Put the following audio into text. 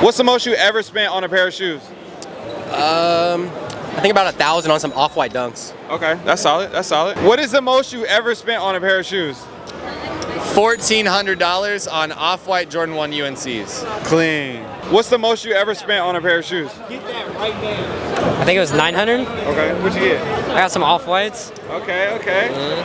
What's the most you ever spent on a pair of shoes? Um, I think about a thousand on some off-white dunks. Okay, that's solid. That's solid. What is the most you ever spent on a pair of shoes? $1,400 on Off-White Jordan 1 UNCs. Clean. What's the most you ever spent on a pair of shoes? I think it was 900. Okay, What'd you get? I got some off whites. Okay, okay. Mm-hmm.